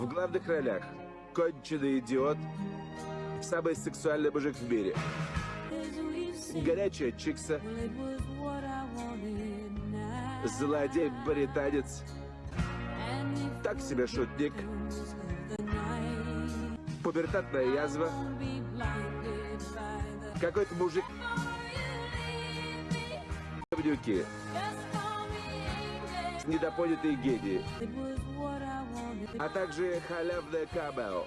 В главных ролях конченый идиот, самый сексуальный мужик в мире, горячая чикса, злодей-британец, так себе шутник, пубертатная язва, какой-то мужик. Говнюки, недопонятые гении, а также халявное камео.